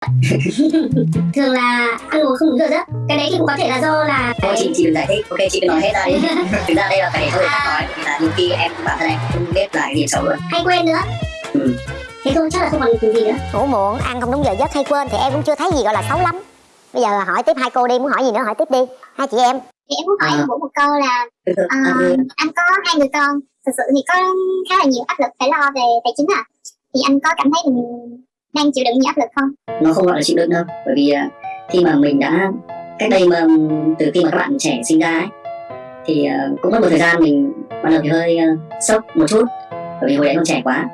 thường là ăn uống không đúng giờ giấc. Cái đấy thì cũng có thể là do là Thôi chị chị đừng giải thích, ok chị cứ nói hết ra đi Thực ra đây là phải để cho người khác nói Vì là nhiều khi em bản thân em không biết là cái gì xấu luôn hay quên nữa. Ừ. thế thôi chắc là không còn gì nữa. Ngủ muộn ăn không đúng giờ giấc hay quên thì em cũng chưa thấy gì gọi là xấu lắm. Bây giờ hỏi tiếp hai cô đi muốn hỏi gì nữa hỏi tiếp đi. Hai chị em. Thì em muốn hỏi À. một câu là ừ. anh có hai người con. Thực sự thì có khá là nhiều áp lực phải lo về tài chính à thì anh có cảm thấy mình đang chịu đựng những áp lực không? Nó không gọi là chịu đựng đâu Bởi vì à, khi mà mình đã Cách đây mà ừ, từ khi mà các bạn trẻ sinh ra ấy Thì à, cũng mất một thời gian mình Ban đầu thì hơi à, sốc một chút Bởi vì hồi đấy còn trẻ quá.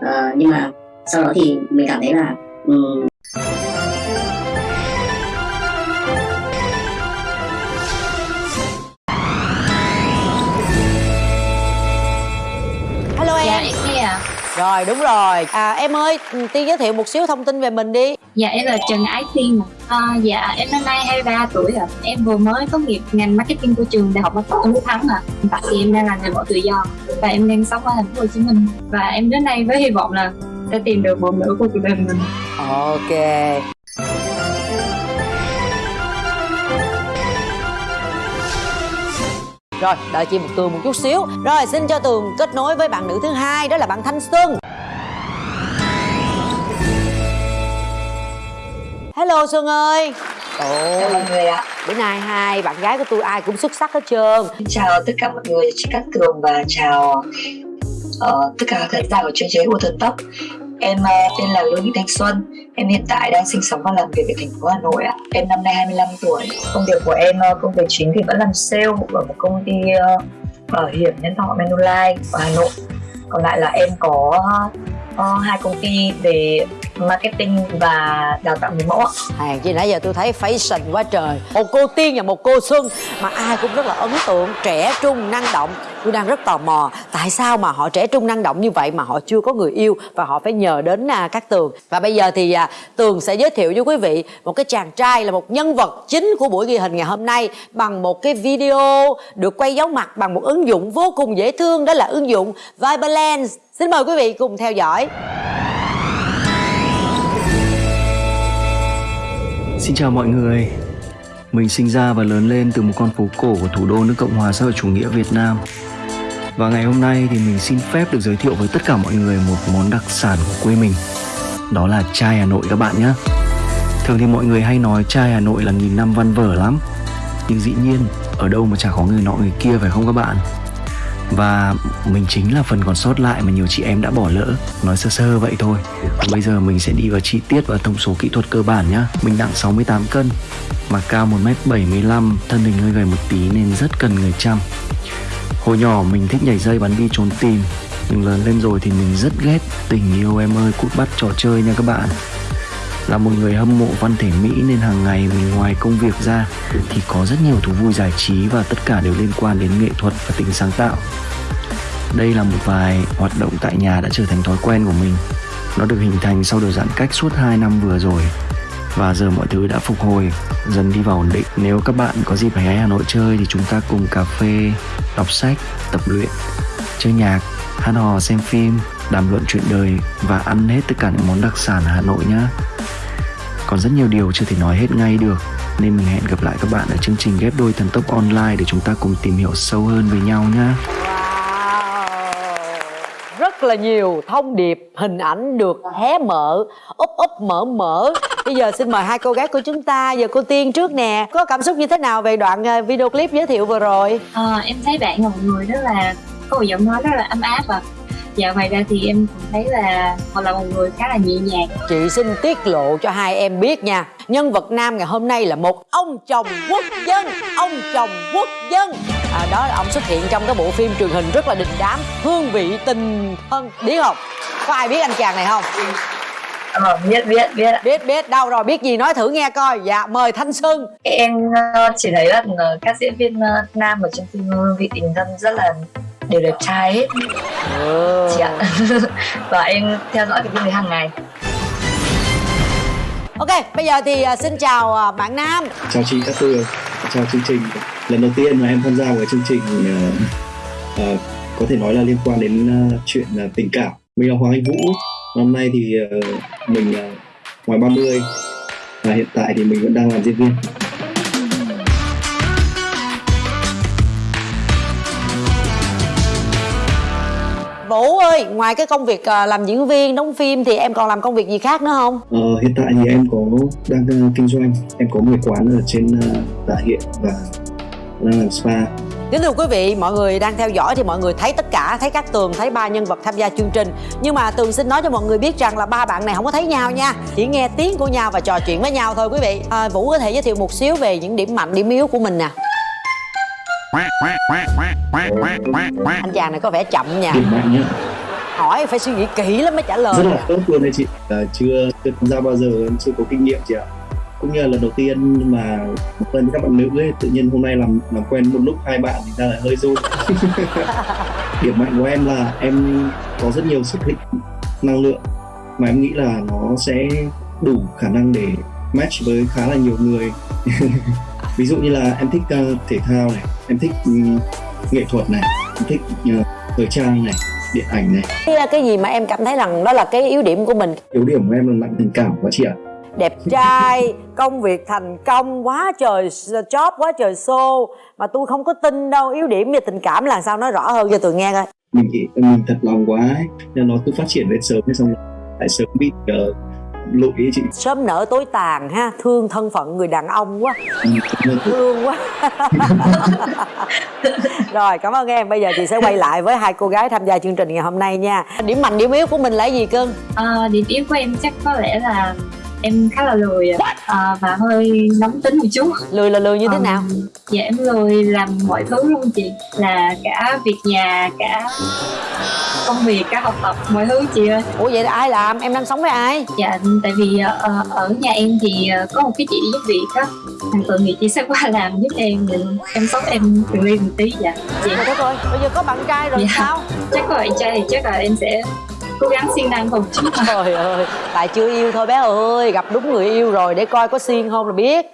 À, Nhưng mà sau đó thì mình cảm thấy là um, Rồi đúng rồi. À, Em ơi Tiên giới thiệu một xíu thông tin về mình đi. Dạ em là Trần Ái Tiên. À, Dạ em năm nay 23 tuổi ạ. Em vừa mới tốt nghiệp ngành marketing của trường Đại học Marketing Đức Thắng ạ. Hiện tại thì em đang làm nghề mẫu tự do Và em đang sống ở thành phố Hồ Chí Minh. Và em đến đây với hy vọng là sẽ tìm được một nửa của cuộc đời mình. Ok Rồi đợi chị một Tường một chút xíu. Rồi xin cho Tường kết nối với bạn nữ thứ hai Đó là bạn Thanh Xuân. Hello Xuân ơi. Chào Ồ, mọi người ạ. bữa nay hai bạn gái của tôi ai cũng xuất sắc hết trơn. Chào tất cả mọi người, chị Cát Tường và chào ờ, tất cả khán giả của chương trình của Thần Tốc. Em ờ, tên là Lưu Thị Thanh Xuân. Em hiện tại đang sinh sống và làm việc ở thành phố Hà Nội ạ. Em năm nay 25 tuổi. Công việc của em, ờ, công việc chính thì vẫn làm sale ở một công ty ờ, bảo hiểm nhân thọ Manulife ở Hà Nội. Còn lại là em có hai công ty về marketing và đào tạo người mẫu ạ. Hàng chi nãy giờ tôi thấy fashion quá trời Một cô Tiên và một cô Xuân Mà ai cũng rất là ấn tượng Trẻ trung, năng động Tôi đang rất tò mò Tại sao mà họ trẻ trung, năng động như vậy Mà họ chưa có người yêu Và họ phải nhờ đến à, các Tường. Và bây giờ thì à, Tường sẽ giới thiệu với quý vị Một cái chàng trai là một nhân vật chính Của buổi ghi hình ngày hôm nay Bằng một cái video Được quay dấu mặt bằng một ứng dụng vô cùng dễ thương Đó là ứng dụng Viberlens Xin mời quý vị cùng theo dõi. Xin chào mọi người. Mình sinh ra và lớn lên từ một con phố cổ của thủ đô nước Cộng hòa xã hội chủ nghĩa Việt Nam. Và ngày hôm nay thì mình xin phép được giới thiệu với tất cả mọi người một món đặc sản của quê mình. Đó là chai Hà Nội các bạn nhé. Thường thì mọi người hay nói chai Hà Nội là nghìn năm văn vở lắm. Nhưng dĩ nhiên, ở đâu mà chả có người nọ người kia, phải không các bạn? Và mình chính là phần còn sót lại mà nhiều chị em đã bỏ lỡ. Nói sơ sơ vậy thôi. Còn bây giờ mình sẽ đi vào chi tiết và thông số kỹ thuật cơ bản nhá. Mình nặng 68 cân, Mà cao 1m75 Thân hình hơi gầy một tí nên rất cần người chăm. Hồi nhỏ mình thích nhảy dây bắn bi trốn tìm Nhưng lớn lên rồi thì mình rất ghét Tình yêu em ơi, cút bắt trò chơi nha các bạn là một người hâm mộ văn thể Mỹ nên hàng ngày mình ngoài công việc ra thì có rất nhiều thú vui giải trí và tất cả đều liên quan đến nghệ thuật và tính sáng tạo. Đây là một vài hoạt động tại nhà đã trở thành thói quen của mình. Nó được hình thành sau đợt giãn cách suốt 2 năm vừa rồi và giờ mọi thứ đã phục hồi, dần đi vào ổn định. Nếu các bạn có dịp ghé Hà Nội chơi thì chúng ta cùng cà phê, đọc sách, tập luyện, chơi nhạc, hát hò, xem phim, đàm luận chuyện đời và ăn hết tất cả những món đặc sản Hà Nội nhé. Còn rất nhiều điều chưa thể nói hết ngay được Nên mình hẹn gặp lại các bạn ở chương trình ghép đôi thần tốc online Để chúng ta cùng tìm hiểu sâu hơn về nhau nhé Rất là nhiều thông điệp, hình ảnh được hé mở, úp úp mở mở. Bây giờ xin mời hai cô gái của chúng ta, giờ cô Tiên trước nè. Có cảm xúc như thế nào về đoạn ờ, video clip giới thiệu vừa rồi? à, Em thấy bạn là một người rất là có một giọng nói rất là ấm áp ạ Dạ ngoài ra thì em cũng thấy là họ là một người khá là nhẹ nhàng Chị xin tiết lộ cho hai em biết nha Nhân vật nam ngày hôm nay là một ông chồng quốc dân Ông chồng quốc dân à, Đó là ông xuất hiện trong cái bộ phim truyền hình rất là đình đám Hương vị tình thân Biết không? Có ai biết anh chàng này không? Ờ, biết biết biết ạ. Biết biết. Đâu rồi biết gì nói thử nghe coi. Dạ mời Thanh Xuân em ờ, chỉ thấy là ờ, các diễn viên ờ, nam ở trong phim vị tình thân rất là đều đẹp trai hết ừ. chị ạ. Và em theo dõi cái phim đấy hàng ngày. Ok bây giờ thì xin chào bạn Nam. Chào chị các tường chào chương trình. Lần đầu tiên mà em tham gia vào chương trình ờ, ờ, có thể nói là liên quan đến ờ, chuyện ờ, tình cảm. Mình là Hoàng Anh Vũ năm nay thì ờ, mình ờ, ngoài 30 và hiện tại thì mình vẫn đang làm diễn viên Vũ ơi, ngoài cái công việc à, làm diễn viên, đóng phim thì em còn làm công việc gì khác nữa không? Ờ, hiện tại thì em có đang ờ, kinh doanh em có một quán ở trên Tạ Hiện và đang làm spa Kính thưa quý vị, mọi người đang theo dõi thì mọi người thấy tất cả, thấy các Tường, thấy ba nhân vật tham gia chương trình. Nhưng mà Tường xin nói cho mọi người biết rằng là ba bạn này không có thấy nhau nha, chỉ nghe tiếng của nhau và trò chuyện với nhau thôi quý vị. À, Vũ có thể giới thiệu một xíu về những điểm mạnh, điểm yếu của mình nè. Anh chàng này có vẻ chậm nha, hỏi phải suy nghĩ kỹ lắm mới trả lời. rất là tốt luôn đấy chị là chưa chưa tham gia bao giờ em chưa có kinh nghiệm chị ạ cũng như là lần đầu tiên mà quen với các bạn nữ ấy tự nhiên hôm nay làm làm quen một lúc hai bạn thì ra là hơi run. Điểm mạnh của em là em có rất nhiều sức hít năng lượng mà em nghĩ là nó sẽ đủ khả năng để match với khá là nhiều người. Ví dụ như là em thích uh, thể thao này em thích um, nghệ thuật này em thích uh, thời trang này điện ảnh này. Cái, cái gì mà em cảm thấy rằng đó là cái yếu điểm của mình? Yếu điểm của em là nặng tình cảm quá chị ạ đẹp trai công việc thành công quá trời job quá trời show. Mà tôi không có tin đâu yếu điểm về tình cảm là sao nói rõ hơn cho tôi nghe coi. Mình nghĩ mình thật lòng quá ấy. Nên nó cứ phát triển lên sớm xong lại sớm bị uh, lụi ấy chị. Sớm nở tối tàn ha thương thân phận người đàn ông quá. Ừ, thương quá. Rồi cảm ơn em. Bây giờ chị sẽ quay lại với hai cô gái tham gia chương trình ngày hôm nay nha. Điểm mạnh điểm yếu của mình là gì cưng? Ờ, điểm yếu của em chắc có lẽ là em khá là lười. Ờ, và hơi nóng tính một chút. Lười là lười như thế Ờ, nào? dạ em lười làm mọi thứ luôn chị. Là cả việc nhà cả công việc cả học tập mọi thứ chị ơi. Ủa vậy là ai làm? Em đang sống với ai? Dạ tại vì ờ, ở nhà em thì có một cái chị giúp việc á. Thằng tự thì chị sẽ qua làm giúp em mình em sóc em từng ly từng tí dạ. Chị đất ơi bây giờ có bạn trai rồi Dạ. sao? Chắc có bạn trai thì chắc là em sẽ cố gắng siêng năng một chút Trời ơi, tại chưa yêu thôi bé ơi, gặp đúng người yêu rồi để coi có xiên không là biết.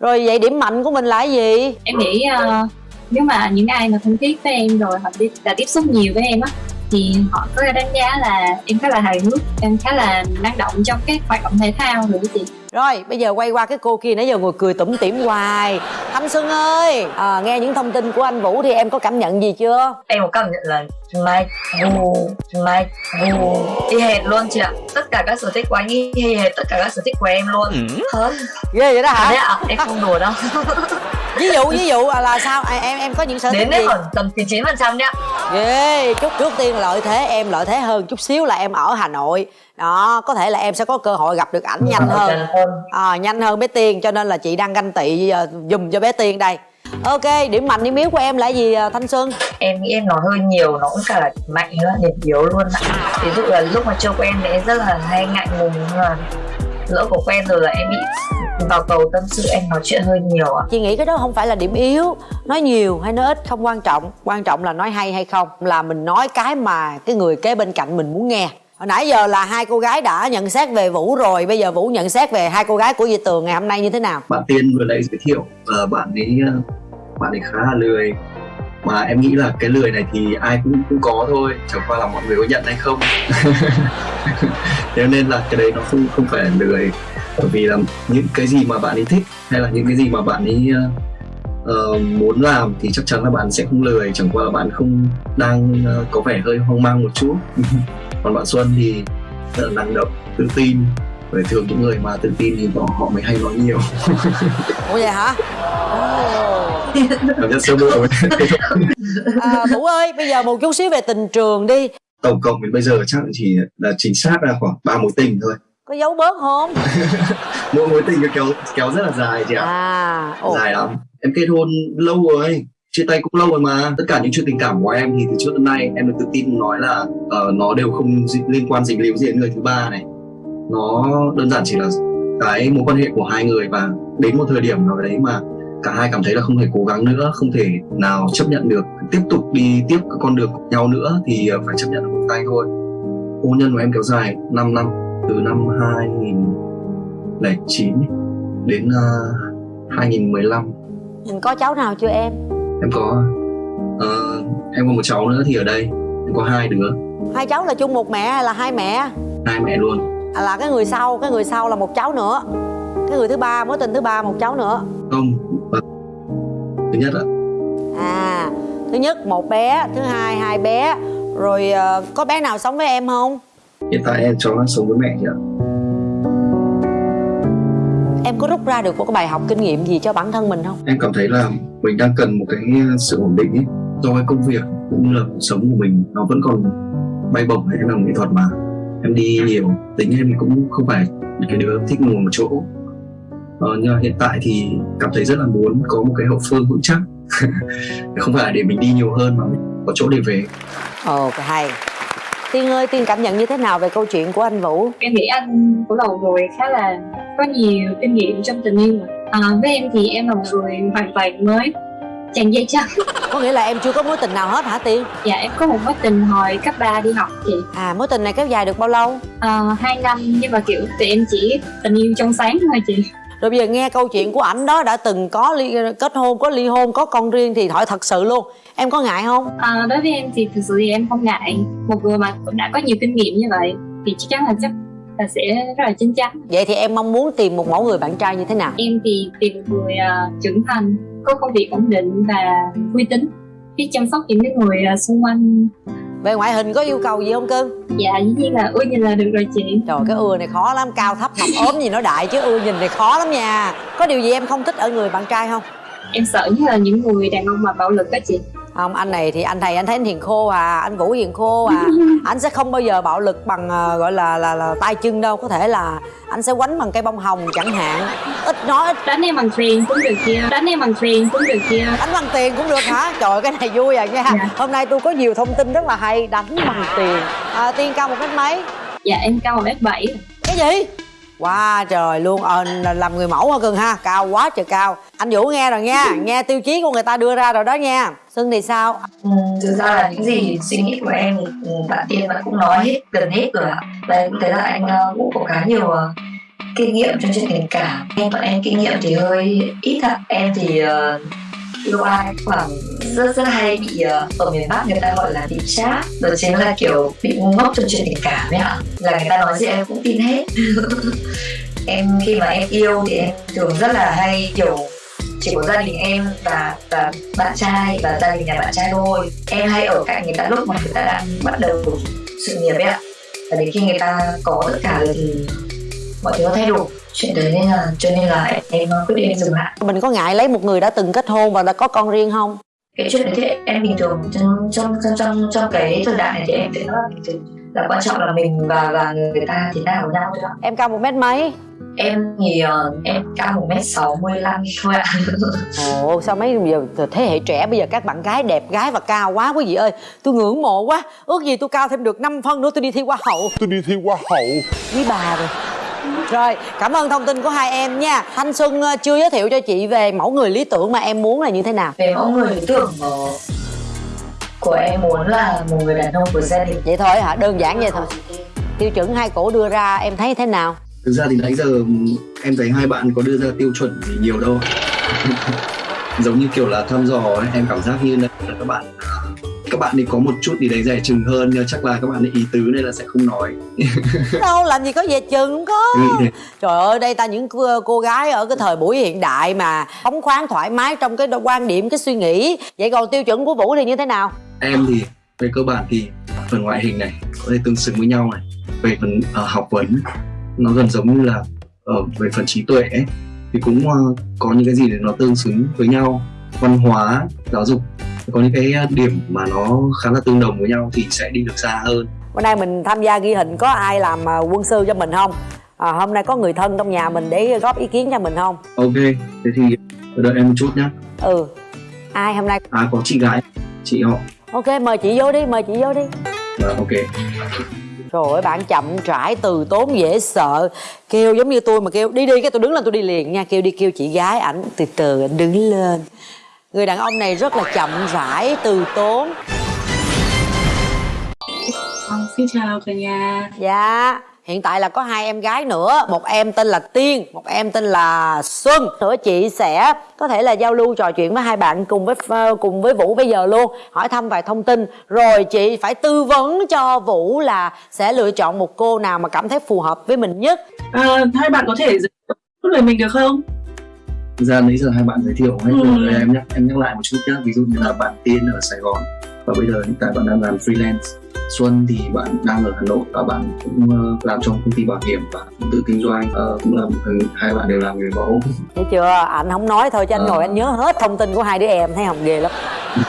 Rồi vậy điểm mạnh của mình là cái gì? em nghĩ ờ, nếu mà những ai mà thân thiết với em rồi họ đi, đã tiếp xúc nhiều với em á thì họ có đánh giá là em khá là hài hước em khá là năng động trong các hoạt động thể thao đó chị Rồi, bây giờ quay qua cái cô kia nãy giờ ngồi cười tủm tỉm hoài. Thanh Xuân ơi, à, nghe những thông tin của anh Vũ thì em có cảm nhận gì chưa? em có cảm nhận là Mike vù Mike vù y hệt luôn chị ạ tất cả các sở thích của anh y hệt tất cả các sở thích của em luôn Hả? Ghê vậy đó hả? Đấy ạ em không đùa đâu Ví dụ ví dụ à, là sao? À, em em có những sở thích đến đấy khoảng tầm 99 phần trăm đấy Ghê, chút trước tiên lợi thế em lợi thế hơn chút xíu là em ở Hà Nội. Đó, có thể là em sẽ có cơ hội gặp được ảnh nhanh hơn. À, nhanh hơn bé Tiên cho nên là chị đang ganh tị uh, dùm cho bé Tiên đây ok điểm mạnh điểm yếu của em là gì à, Thanh Xuân em nghĩ em nói hơi nhiều nó cũng cả là mạnh nữa điểm yếu luôn ạ ví dụ là lúc mà chưa quen thì em rất là hay ngại ngùng nhưng mà lỡ có quen rồi là em bị vào cầu tâm sự em nói chuyện hơi nhiều ạ. Chị nghĩ cái đó không phải là điểm yếu. Nói nhiều hay nói ít không quan trọng. Quan trọng là nói hay hay không. Là mình nói cái mà cái người kế bên cạnh mình muốn nghe. Hồi nãy giờ là hai cô gái đã nhận xét về Vũ rồi. Bây giờ Vũ nhận xét về hai cô gái của Di Tường ngày hôm nay như thế nào? Bạn tiên vừa nãy giới thiệu ờ, bạn ấy ờ, bạn ấy khá là lười. Mà em nghĩ là cái lười này thì ai cũng cũng có thôi. Chẳng qua là mọi người có nhận hay không. Thế nên là cái đấy nó không không phải là lười bởi vì là những cái gì mà bạn ấy thích hay là những cái gì mà bạn ấy ờ, ờ, muốn làm thì chắc chắn là bạn sẽ không lười. Chẳng qua là bạn không đang ờ, có vẻ hơi hoang mang một chút. Còn bạn Xuân thì rất là năng động tự tin. Bởi thường những người mà tự tin thì họ, họ mới hay nói nhiều. Ủa vậy hả? Cảm giác sơ bộ à, Vũ ơi bây giờ một chút xíu về tình trường đi. Tổng cộng đến bây giờ chắc chỉ là chính xác là khoảng ba mối tình thôi có giấu bớt không? Mỗi mối tình kéo kéo rất là dài chị ạ. À ồ. dài lắm. Em kết hôn lâu rồi chia tay cũng lâu rồi mà. Tất cả những chuyện tình cảm của em thì từ trước đến nay em được tự tin nói là ờ, nó đều không liên quan dính líu gì đến người thứ ba này. Nó đơn giản chỉ là cái mối quan hệ của hai người và đến một thời điểm nào đấy mà cả hai cảm thấy là không thể cố gắng nữa không thể nào chấp nhận được tiếp tục đi tiếp con đường của nhau nữa thì ờ, phải chấp nhận một tay thôi. Hôn nhân của em kéo dài 5 năm từ năm 2009 đến uh, 2015 mình có cháu nào chưa em? Em có ờ, em có một cháu nữa thì ở đây em có hai đứa. Hai cháu là chung một mẹ hay là hai mẹ? Hai mẹ luôn. À, là cái người sau cái người sau là một cháu nữa. Cái người thứ ba mối tình thứ ba một cháu nữa. Không thứ nhất ạ. À thứ nhất một bé thứ hai hai bé. Rồi ờ, có bé nào sống với em không hiện tại em cháu đang sống với mẹ chị ạ. Em có rút ra được một cái bài học kinh nghiệm gì cho bản thân mình không? Em cảm thấy là mình đang cần một cái sự ổn định ấy do cái công việc cũng như là cuộc sống của mình nó vẫn còn bay bổng hay làm nghệ thuật mà. Em đi nhiều tính em cũng không phải cái đứa thích ngồi một chỗ. Ờ, nhưng mà hiện tại thì cảm thấy rất là muốn có một cái hậu phương vững chắc. Không phải để mình đi nhiều hơn mà mình có chỗ để về. Ồ hay tiên ơi tiên cảm nhận như thế nào về câu chuyện của anh vũ? Em nghĩ anh của đầu rồi khá là có nhiều kinh nghiệm trong tình yêu mà. à, với em thì em là một người hoàn toàn mới. Chàng dây chắc có nghĩa là em chưa có mối tình nào hết hả tiên? Dạ em có một mối tình hồi cấp 3 đi học chị. À mối tình này kéo dài được bao lâu? À, hai năm nhưng mà kiểu tụi em chỉ tình yêu trong sáng thôi chị rồi bây giờ nghe câu chuyện của ảnh đó đã từng có ly, kết hôn có ly hôn có con riêng thì hỏi thật sự luôn em có ngại không? À, đối với em thì thực sự thì em không ngại. Một người mà cũng đã có nhiều kinh nghiệm như vậy thì chắc chắn là chắc là sẽ rất là chín chắn. Vậy thì em mong muốn tìm một mẫu người bạn trai như thế nào? Em thì tìm một người uh, trưởng thành có công việc ổn định và uy tín. Biết chăm sóc những cái người uh, xung quanh về ngoại hình có yêu cầu gì không cưng? Dạ dĩ nhiên là ưa nhìn là được rồi chị. Trời cái ưa này khó lắm cao thấp mập ốm gì nó đại chứ ưa nhìn này khó lắm nha. Có điều gì em không thích ở người bạn trai không? Em sợ nhất là những người đàn ông mà bạo lực đó chị không anh này thì anh thầy anh thấy anh hiền khô à anh vũ hiền khô à. Anh sẽ không bao giờ bạo lực bằng uh, gọi là, là là tay chân đâu. Có thể là anh sẽ quánh bằng cây bông hồng chẳng hạn. Ít nói ít. Đánh em bằng tiền cũng được kia đánh em bằng tiền cũng được kia đánh bằng tiền cũng được hả? Trời cái này vui à nha. Dạ. hôm nay tôi có nhiều thông tin rất là hay. Đánh bằng tiền. À, tiên cao một mét mấy? Dạ em cao một mét bảy. Cái gì Wow trời luôn. Ờ, làm người mẫu hả cưng ha? Cao quá trời cao. Anh vũ nghe rồi nha. Nghe tiêu chí của người ta đưa ra rồi đó nha. Xuân thì sao? Ừ, thực ra là những gì suy nghĩ của em thì bạn tiên bạn cũng nói hết gần hết rồi ạ. Và em cũng thấy là anh ờ, cũng có khá nhiều ờ, kinh nghiệm trong chuyện tình cảm. Em bọn em kinh nghiệm thì hơi ít ạ. Em thì uh yêu ai khoảng rất rất hay bị ờ, ở miền Bắc người ta gọi là bị chát đó chính là kiểu bị ngu ngốc trong chuyện tình cảm ấy ạ. Là người ta nói gì em cũng tin hết. Em, khi mà em yêu thì em thường rất là hay kiểu chỉ có gia đình em và và bạn trai và gia đình nhà bạn trai thôi. Em hay ở cạnh người ta lúc mà người ta đang bắt đầu sự nghiệp ấy ạ. Và đến khi người ta có tất cả rồi thì mọi thứ nó thay đổi chuyện đấy nên là cho nên là em, quyết định dừng lại. Mình có ngại lấy một người đã từng kết hôn và đã có con riêng không? Cái chuyện đấy thì em bình thường trong trong trong trong, trong cái thời đại này thì em thấy nó là bình thường là quan trọng là mình và và người ta thế nào với nhau thôi. Ạ em cao một mét mấy? Em thì ờ, em cao một mét sáu mươi lăm thôi ạ. Ồ sao mấy giờ thế hệ trẻ bây giờ các bạn gái đẹp gái và cao quá quý vị ơi. Tôi ngưỡng mộ quá. Ước gì tôi cao thêm được 5 phân nữa tôi đi thi hoa hậu. Tôi đi thi hoa hậu. Quý bà rồi rồi cảm ơn thông tin của hai em nha. Thanh xuân ờ, chưa giới thiệu cho chị về mẫu người lý tưởng mà em muốn là như thế nào? Về mẫu người lý tưởng ờ, của em muốn là một người đàn ông của gia đình. Vậy thôi hả? Đơn giản vậy thôi. Tiêu chuẩn hai cổ đưa ra em thấy thế nào? Thực ra thì nãy giờ em thấy hai bạn có đưa ra tiêu chuẩn gì nhiều đâu. Giống như kiểu là thăm dò ấy, em cảm giác như là các bạn các bạn ấy có một chút gì đấy dè chừng hơn nhưng chắc là các bạn ấy ý tứ nên là sẽ không nói. Đâu làm gì có về chừng có. Thế trời ơi đây ta những cô, gái ở cái thời buổi hiện đại mà phóng khoáng thoải mái trong cái quan điểm cái suy nghĩ. Vậy còn tiêu chuẩn của vũ thì như thế nào? Em thì về cơ bản thì phần ngoại hình này có thể tương xứng với nhau này. Về phần ờ, học vấn nó gần giống như là ở về phần trí tuệ ấy, thì cũng ờ, có những cái gì để nó tương xứng với nhau. Văn hóa giáo dục có những cái ờ, điểm mà nó khá là tương đồng với nhau thì sẽ đi được xa hơn. Bữa nay mình tham gia ghi hình có ai làm à, quân sư cho mình không? À, hôm nay có người thân trong nhà mình để góp ý kiến cho mình không? Ok thế thì đợi em một chút nhé ừ. Ai hôm nay? À có chị gái chị họ. Ok mời chị vô đi mời chị vô đi. Ờ, ok. Trời ơi bạn chậm rãi từ tốn dễ sợ. Kêu giống như tôi mà kêu đi đi cái tôi đứng lên tôi đi liền nha. Kêu đi kêu chị gái ảnh từ từ ảnh đứng lên Người đàn ông này rất là chậm rãi từ tốn. Xin chào cả nhà. Dạ. Hiện tại là có hai em gái nữa. Một em tên là tiên một em tên là xuân. Nữa chị sẽ có thể là giao lưu trò chuyện với hai bạn cùng với ờ, cùng với vũ bây giờ luôn. Hỏi thăm vài thông tin. Rồi chị phải tư vấn cho vũ là sẽ lựa chọn một cô nào mà cảm thấy phù hợp với mình nhất. À, hai bạn có thể giới thiệu lời mình được không Thực ra nãy giờ hai bạn giới thiệu hết Ừ. rồi em nhắc em nhắc lại một chút nhé ví dụ như là bạn tiên ở Sài Gòn và bây giờ hiện tại bạn đang làm freelance. Xuân thì bạn đang ở Hà Nội và bạn cũng ờ, làm trong công ty bảo hiểm và cũng tự kinh doanh. Ờ, cũng là một người- hai bạn đều làm người mẫu. Thấy chưa? Anh không nói thôi chứ anh Ờ. ngồi anh nhớ hết thông tin của hai đứa em thấy không ghê lắm.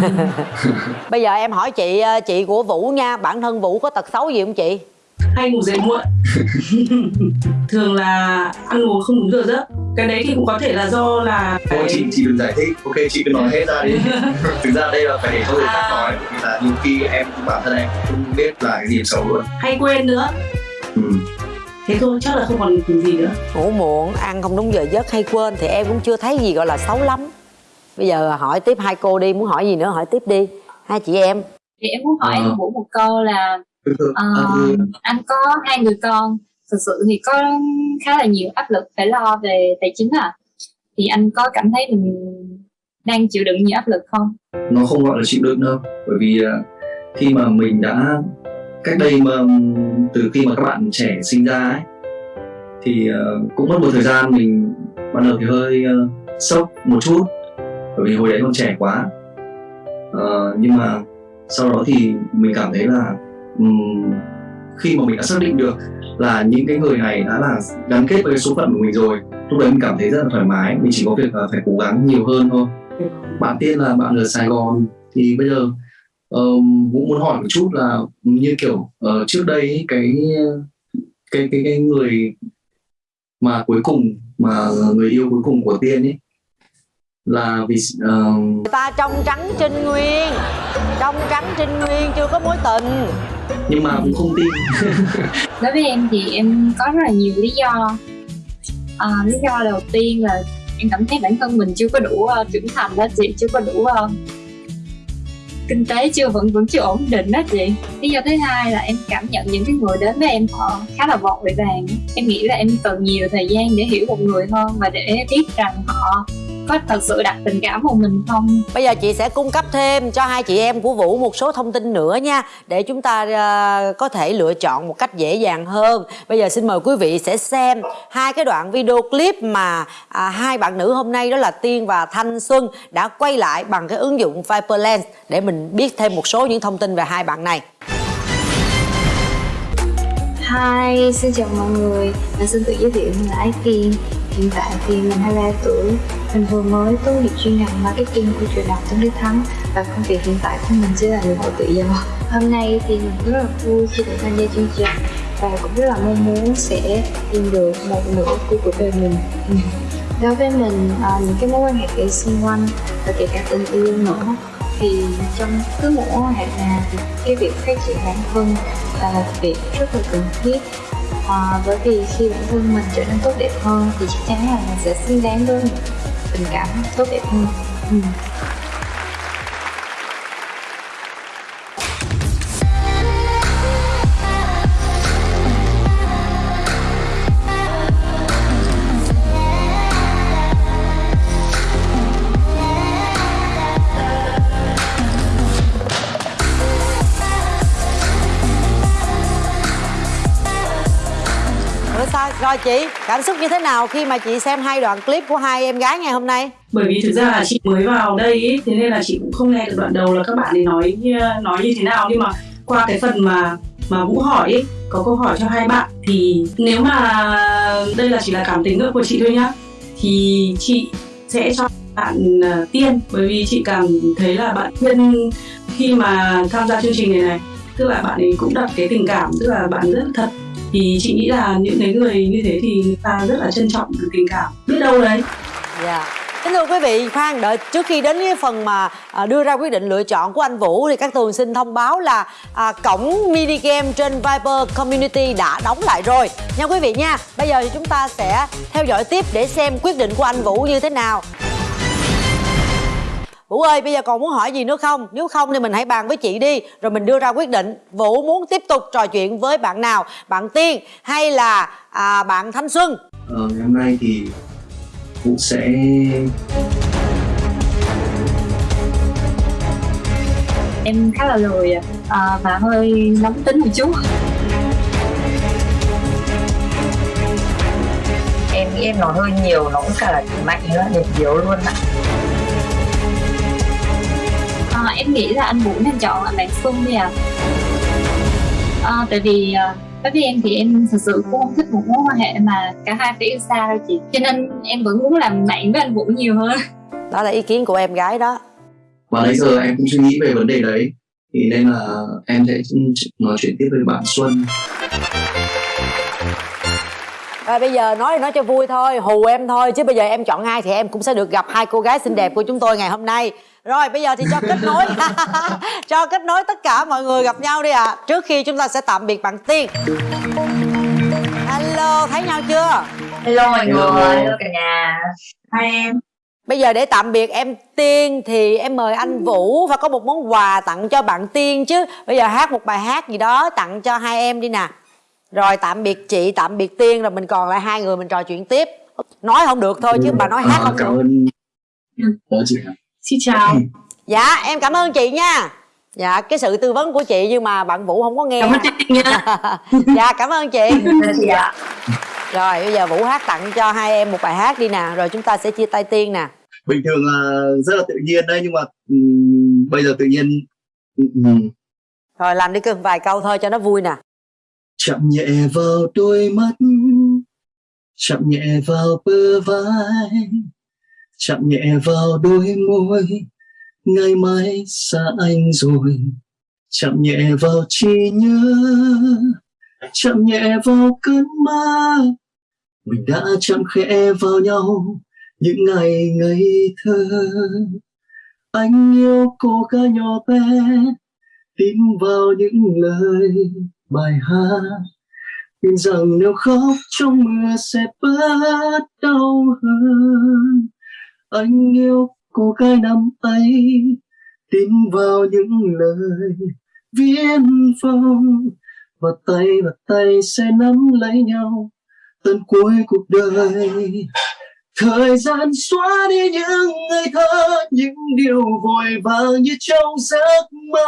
Bây giờ em hỏi chị chị của vũ nha. Bản thân vũ có tật xấu gì không chị hay ngủ dậy muộn. Thường là ăn uống không đúng giờ giấc. Cái đấy thì cũng có thể là do là Thôi chị chị đừng giải thích, ok chị cứ nói hết ra đi. Thực ra đây là phải để cho người khác nói Vì là nhiều khi em bản thân em không biết là cái gì xấu luôn. Hay quên nữa. Ừ. thế thôi chắc là không còn gì nữa. Ngủ muộn ăn không đúng giờ giấc hay quên thì em cũng chưa thấy gì gọi là xấu lắm. Bây giờ hỏi tiếp hai cô đi muốn hỏi gì nữa hỏi tiếp đi. Hai chị em. Thì em muốn hỏi Ờ. anh Vũ một câu là À, ừ. anh có hai người con. Thực sự thì có khá là nhiều áp lực phải lo về tài chính à. Thì anh có cảm thấy mình đang chịu đựng nhiều áp lực không? Nó không gọi là chịu đựng đâu bởi vì ờ, khi mà mình đã cách đây mà từ khi mà các bạn trẻ sinh ra ấy thì ờ, cũng mất một thời gian mình ban đầu thì hơi sốc một chút bởi vì hồi đấy còn trẻ quá. Ờ, nhưng mà sau đó thì mình cảm thấy là khi mà mình đã xác định được là những cái người này đã là gắn kết với cái số phận của mình rồi lúc đấy mình cảm thấy rất là thoải mái mình chỉ có việc là phải cố gắng nhiều hơn thôi. Bạn tiên là bạn ở Sài Gòn thì bây giờ um, cũng muốn hỏi một chút là như kiểu uh, trước đây cái cái cái cái người mà cuối cùng mà người yêu cuối cùng của tiên ấy là vì uh... người ta trong trắng trinh nguyên trong trắng trinh nguyên chưa có mối tình nhưng mà cũng không tin. Đối với em thì em có rất là nhiều lý do. À, lý do đầu tiên là em cảm thấy bản thân mình chưa có đủ uh, trưởng thành đó chị chưa có đủ uh, kinh tế chưa vẫn vẫn chưa ổn định đó chị. Lý do thứ hai là em cảm nhận những cái người đến với em họ khá là vội vàng. Em nghĩ là em cần nhiều thời gian để hiểu một người hơn và để biết rằng họ có thật sự đặt tình cảm vào mình không? Bây giờ chị sẽ cung cấp thêm cho hai chị em của vũ một số thông tin nữa nha để chúng ta ờ, có thể lựa chọn một cách dễ dàng hơn. Bây giờ xin mời quý vị sẽ xem hai cái đoạn video clip mà à, hai bạn nữ hôm nay đó là tiên và thanh xuân đã quay lại bằng cái ứng dụng Viper Lens để mình biết thêm một số những thông tin về hai bạn này. Hi, xin chào mọi người. Mình xin tự giới thiệu mình là Ái Kiên Hiện tại thì mình 23 tuổi. Mình vừa mới tốt nghiệp chuyên ngành marketing của trường đại học Tôn Đức Thắng. Và công việc hiện tại của mình sẽ là người mẫu tự do Hôm nay thì mình rất là vui khi được tham gia chương trình. Và cũng rất là mong muốn sẽ tìm được một nửa của cuộc đời mình. Ừ. Đối với mình, ờ, những cái mối quan hệ kể xung quanh và kể cả tình yêu nữa thì trong cứ mỗi mối quan hệ nào thì cái việc phát triển bản thân là một việc rất là cần thiết à, bởi vì khi bản thân mình trở nên tốt đẹp hơn thì chắc chắn là mình sẽ xứng đáng với những tình cảm tốt đẹp hơn ừ. Rồi sao? Rồi chị cảm xúc như thế nào khi mà chị xem hai đoạn clip của hai em gái ngày hôm nay? Bởi vì thực ra là chị mới vào đây ý, thế nên là chị cũng không nghe được đoạn đầu là các bạn ấy nói nói như thế nào. Nhưng mà qua cái phần mà mà vũ hỏi ý, có câu hỏi cho hai bạn thì nếu mà đây là chỉ là cảm tính của chị thôi nhá thì chị sẽ cho bạn uh, tiên. Bởi vì chị cảm thấy là bạn tiên khi mà tham gia chương trình này này tức là bạn ấy cũng đặt cái tình cảm tức là bạn rất thật thì chị nghĩ là những cái người như thế thì người ta rất là trân trọng cái tình cảm biết đâu đấy yeah. Kính thưa quý vị, khoan đợi trước khi đến cái phần mà à, đưa ra quyết định lựa chọn của anh Vũ thì các tường xin thông báo là à, cổng mini game trên Viber Community đã đóng lại rồi nha quý vị nha. Bây giờ thì chúng ta sẽ theo dõi tiếp để xem quyết định của anh Vũ như thế nào. Vũ ơi bây giờ còn muốn hỏi gì nữa không? Nếu không thì mình hãy bàn với chị đi Rồi mình đưa ra quyết định. Vũ muốn tiếp tục trò chuyện với bạn nào? Bạn Tiên hay là à, bạn Thanh Xuân? Ờ, ngày hôm nay thì Vũ sẽ em khá là lười à, và hơi nóng tính một chút. Em nghĩ em nói hơi nhiều nó cũng cả là mạnh nữa điểm yếu luôn ạ. à, em nghĩ là anh Vũ nên chọn là bạn Xuân đi à, à tại vì à, đối với em thì em thật sự cũng không thích một mối quan hệ mà cả hai phải yêu xa đâu chị. Cho nên em vẫn muốn làm bạn với anh Vũ nhiều hơn. Đó là ý kiến của em gái đó. Và nãy giờ em cũng suy nghĩ về vấn đề đấy. Thì nên là em sẽ nói chuyện tiếp với bạn Xuân rồi bây giờ nói nói cho vui thôi hù em thôi chứ bây giờ em chọn hai thì em cũng sẽ được gặp hai cô gái xinh đẹp của chúng tôi ngày hôm nay. Rồi bây giờ thì cho kết nối. Cho kết nối tất cả mọi người gặp nhau đi ạ. À. trước khi chúng ta sẽ tạm biệt bạn tiên. Hello thấy nhau chưa? Hello mọi người hello cả nhà. Hai em. Bây giờ để tạm biệt em Tiên thì em mời anh Vũ và có một món quà tặng cho bạn Tiên chứ. Bây giờ hát một bài hát gì đó tặng cho hai em đi nè Rồi tạm biệt chị, tạm biệt Tiên rồi mình còn lại hai người mình trò chuyện tiếp. Nói không được thôi chứ bà nói hát không cảm được ơn Đó chị Xin chào. Dạ em cảm ơn chị nha. Dạ cái sự tư vấn của chị nhưng mà bạn Vũ không có nghe. Cảm ơn chị nha. Dạ cảm ơn chị. Dạ. Rồi bây giờ Vũ hát tặng cho hai em một bài hát đi nè Rồi chúng ta sẽ chia tay Tiên nè. Bình thường là rất là tự nhiên đấy nhưng mà um, bây giờ tự nhiên um, rồi làm đi cưng vài câu thôi cho nó vui nè chậm nhẹ vào đôi mắt, chậm nhẹ vào bờ vai, chậm nhẹ vào đôi môi, ngày mai xa anh rồi. Chậm nhẹ vào trí nhớ, chậm nhẹ vào cơn mơ. Mình đã chậm khẽ vào nhau những ngày ngây thơ. Anh yêu cô gái nhỏ bé, tin vào những lời bài hát. Tin rằng nếu khóc, trong mưa sẽ bớt đau hơn. Anh yêu cô gái năm ấy, tin vào những lời viết phong. Và tay và tay sẽ nắm lấy nhau tận cuối cuộc đời. Thời gian xóa đi những ngày thơ, Những điều vội vàng như trong giấc mơ.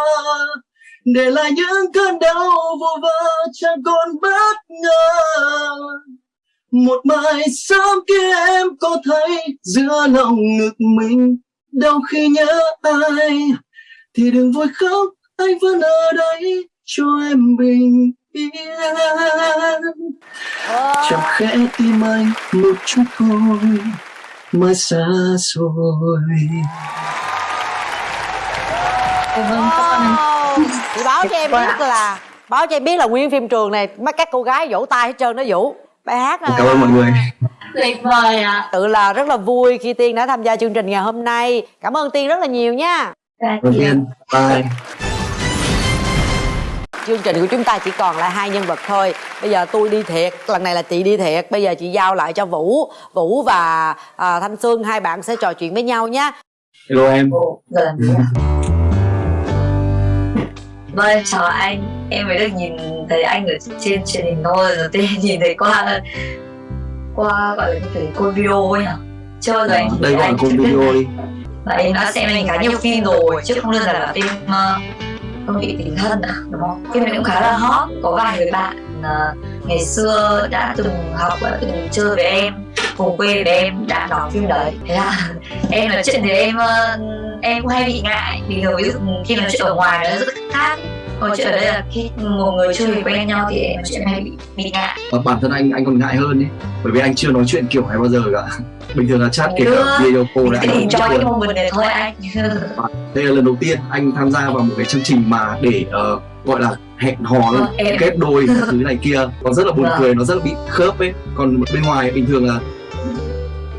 Để lại những cơn đau vô vơ chẳng còn bất ngờ. Một mai sớm kia em có thấy Giữa lòng ngực mình đau khi nhớ ai. Thì đừng vội khóc anh vẫn ở đây cho em bình yên. Chẳng khẽ tim anh một chút thôi Mà xa rồi. Oh, Chị báo cho em biết là Báo cho em biết là nguyên phim trường này Mấy các cô gái vỗ tay hết trơn đó Vũ. Bài hát là Cảm ơn mọi người. Tuyệt vời ạ. À. Tự là rất là vui khi Tiên đã tham gia chương trình ngày hôm nay. Cảm ơn Tiên rất là nhiều nha. Cảm ơn Tiên. Bye. Chương trình của chúng ta chỉ còn lại hai nhân vật thôi. Bây giờ tôi đi thiệt lần này là chị đi thiệt. Bây giờ chị giao lại cho vũ. Vũ và à, thanh xuân hai bạn sẽ trò chuyện với nhau nhé hello em Vâng, chào anh. Em mới được nhìn thấy anh ở trên truyền hình thôi Rồi tên nhìn thấy qua Qua gọi là cái cô video ấy nhỉ Chưa bao giờ anh Đây gọi là cô video đi. Và em đã xem anh khá nhiều phim rồi Chứ không đơn giản là phim uh, không bị tình thân à đúng không? Phim này cũng khá là hot có vài người bạn uh, ngày xưa đã từng học đã từng chơi với em cùng quê với em đã đóng phim đấy. Thế là em nói chuyện thì em uh, em cũng hay bị ngại. Vì ví dụ khi nói chuyện ở ngoài nó rất khác. Còn chuyện ở đây là khi một người chơi quen nhau thì em nói chuyện hay bị, bị ngại. Và bản thân anh anh còn ngại hơn ấy bởi vì anh chưa nói chuyện kiểu này bao giờ cả. Bình thường là chat kể cả video call là anh cho cái moment này thôi anh. Đây là lần đầu tiên anh tham gia vào một cái chương trình mà để uh, gọi là hẹn hò em- kết đôi thứ này kia. Nó rất là buồn Vâng. cười nó rất là bị khớp ấy. Còn bên ngoài bình thường là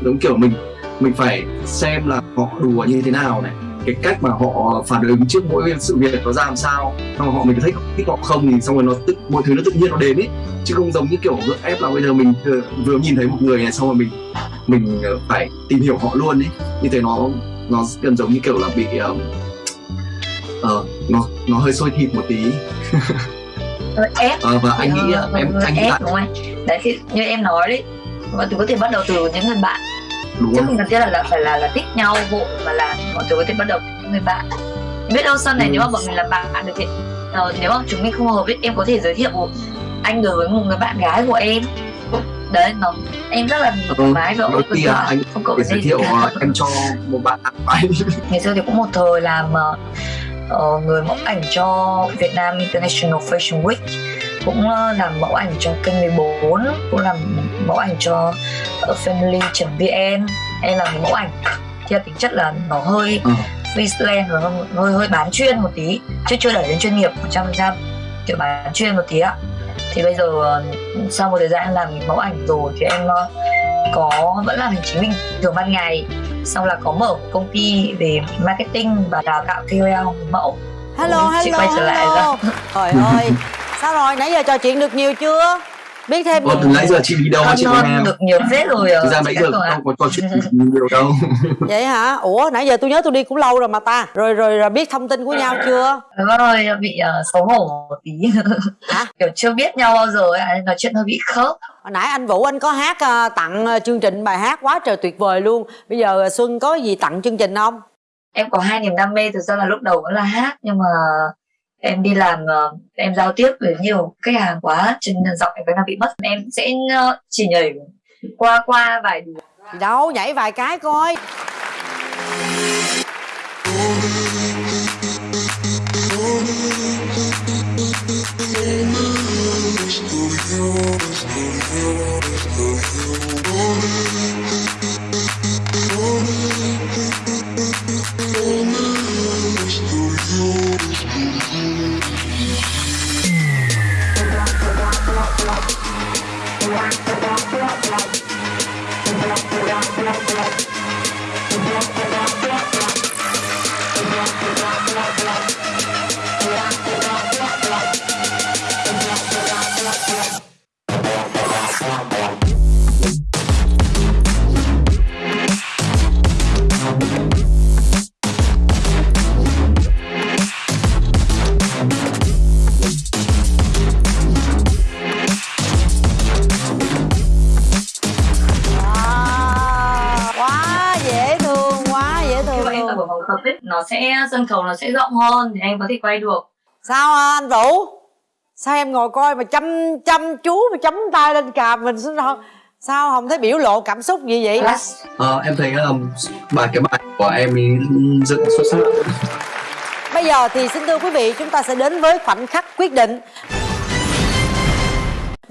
giống kiểu mình mình phải xem là họ đùa như thế nào này. Cái cách mà họ phản ứng trước mỗi sự việc nó ra làm sao xong rồi họ mình thích thích họ không thì xong rồi nó tự mọi thứ nó tự nhiên nó đến ấy chứ không giống như kiểu gượng ép là bây giờ mình vừa, vừa nhìn thấy một người này xong rồi mình mình ờ, phải tìm hiểu họ luôn ấy như thế nó nó gần giống như kiểu là bị uh, uh, nó nó hơi sôi thịt một tí. Ép. Ờ, và anh nghĩ em- anh nghĩ là- đúng không đấy thì như em nói đấy mọi thứ có thể bắt đầu từ những người bạn đúng chứ không? cần thiết là, là phải là là thích nhau vội mà là mọi thứ có thể bắt đầu những người bạn. Biết đâu sau này Ừ. nếu mà bọn mình làm bạn được thì ờ, nếu mà chúng mình không hợp ấy em có thể giới thiệu anh đối với một người bạn gái của em. Đấy nó em rất là thoải mái và khi là anh không phải giới thiệu ờ, em cho một bạn anh. Ngày xưa thì cũng một thời làm ờ, ờ, người mẫu ảnh cho Việt Nam International Fashion Week cũng ờ, làm mẫu ảnh cho kênh 14 cũng làm mẫu ảnh cho ờ, family.vn em làm mẫu ảnh. Theo tính chất là nó hơi Ờ. freelance và hơi, hơi bán chuyên một tí chứ chưa đẩy đến chuyên nghiệp. 100% kiểu bán chuyên một tí ạ. Thì bây giờ ờ, sau một thời gian em làm mẫu ảnh rồi thì em ờ, có vẫn làm hành chính bình thường ban ngày. Xong là có mở một công ty về marketing và đào tạo KOL mẫu. Hello Chị hello quay trở lại hello. trời ơi sao rồi? Nãy giờ trò chuyện được nhiều chưa biết thêm Ủa, từ nãy giờ chị đi đâu mà hơn chị hơn nghe? được nhiều phết rồi ờ, thực ra Cát giờ không có trò chuyện nhiều đâu. Vậy hả? Ủa nãy giờ tôi nhớ tôi đi cũng lâu rồi mà ta. Rồi rồi, rồi biết thông tin của nhau chưa? Rồi bị ờ, xấu hổ một tí. Hả? kiểu chưa biết nhau bao giờ ấy, nên nói chuyện hơi bị khớp. Hồi nãy anh vũ anh có hát ờ, tặng ờ, chương trình bài hát quá trời tuyệt vời luôn. Bây giờ xuân có gì tặng chương trình không? Em có hai niềm đam mê thực ra là lúc đầu vẫn là hát nhưng mà em đi làm ờ, em giao tiếp với nhiều khách hàng quá, cho nên giọng em vẫn đang bị mất. Em sẽ ờ, chỉ nhảy qua qua vài điều đâu, nhảy vài cái coi. Sẽ sân khấu nó sẽ rộng hơn thì em có thể quay được. Sao hả anh vũ? Sao em ngồi coi mà chăm chăm chú mà chấm tay lên cạp mình sao sao, sao không thấy biểu lộ cảm xúc gì vậy. Ờ, em thấy um, bài cái bài của em dựng xuất sắc. Bây giờ thì xin thưa quý vị chúng ta sẽ đến với khoảnh khắc quyết định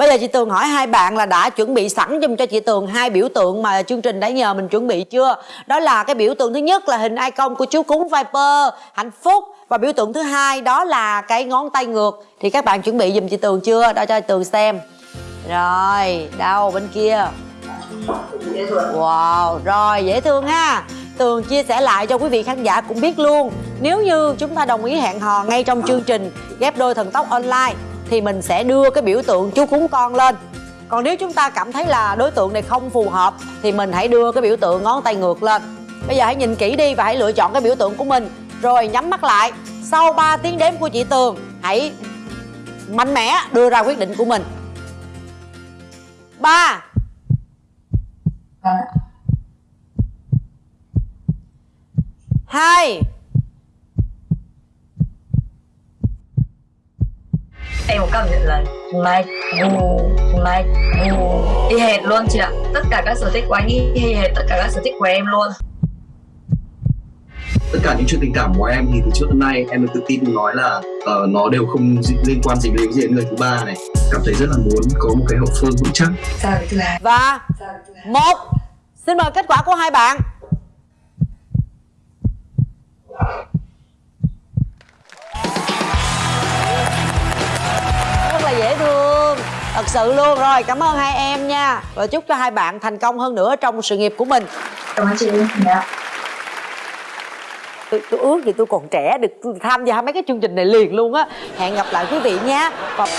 Bây giờ chị Tường hỏi hai bạn là đã chuẩn bị sẵn giùm cho chị Tường hai biểu tượng mà chương trình đã nhờ mình chuẩn bị chưa? Đó là cái biểu tượng thứ nhất là hình icon của chú cúng Viper, hạnh phúc và biểu tượng thứ hai đó là cái ngón tay ngược. Thì các bạn chuẩn bị giùm chị Tường chưa? Đó cho chị Tường xem. Rồi, đâu bên kia. Wow, rồi dễ thương ha. Tường chia sẻ lại cho quý vị khán giả cũng biết luôn Nếu như chúng ta đồng ý hẹn hò ngay trong chương trình Ghép đôi thần tốc online thì mình sẽ đưa cái biểu tượng chú cúng con lên. Còn nếu chúng ta cảm thấy là đối tượng này không phù hợp Thì mình hãy đưa cái biểu tượng ngón tay ngược lên. Bây giờ hãy nhìn kỹ đi và hãy lựa chọn cái biểu tượng của mình. Rồi nhắm mắt lại. Sau 3 tiếng đếm của chị Tường Hãy mạnh mẽ đưa ra quyết định của mình. 3 2 em có cảm nhận là mai ngu mai ngu y hệt luôn chị ạ. Tất cả các sở thích của anh y hệt tất cả các sở thích của em luôn. Tất cả những chuyện tình cảm của em thì từ trước đến nay em được tự tin nói là ờ, nó đều không liên quan gì đến gì đến người thứ ba này. Cảm thấy rất là muốn có một cái hậu phương vững chắc. Và một Xin mời kết quả của hai bạn Dễ thương. Thật sự luôn rồi Cảm ơn hai em nha. Và chúc cho hai bạn thành công hơn nữa trong sự nghiệp của mình. Cảm ơn chị dạ. Tôi, tôi ước gì tôi còn trẻ được tham gia mấy cái chương trình này liền luôn á. Hẹn gặp lại quý vị nha. Còn...